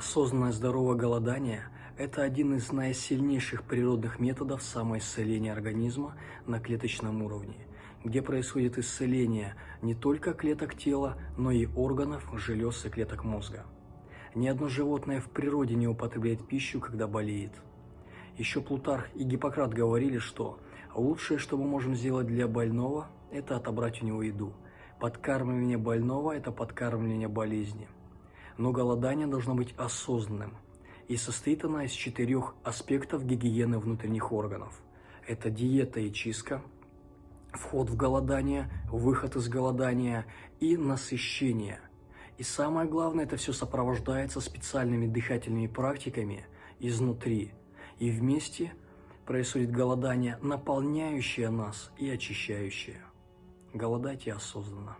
Осознанное здоровое голодание – это один из наисильнейших природных методов самоисцеления организма на клеточном уровне, где происходит исцеление не только клеток тела, но и органов, желез и клеток мозга. Ни одно животное в природе не употребляет пищу, когда болеет. Еще Плутарх и Гиппократ говорили, что лучшее, что мы можем сделать для больного, это отобрать у него еду. Подкармливание больного – это подкармливание болезни – но голодание должно быть осознанным, и состоит оно из четырех аспектов гигиены внутренних органов. Это диета и чистка, вход в голодание, выход из голодания и насыщение. И самое главное, это все сопровождается специальными дыхательными практиками изнутри. И вместе происходит голодание, наполняющее нас и очищающее. Голодайте осознанно.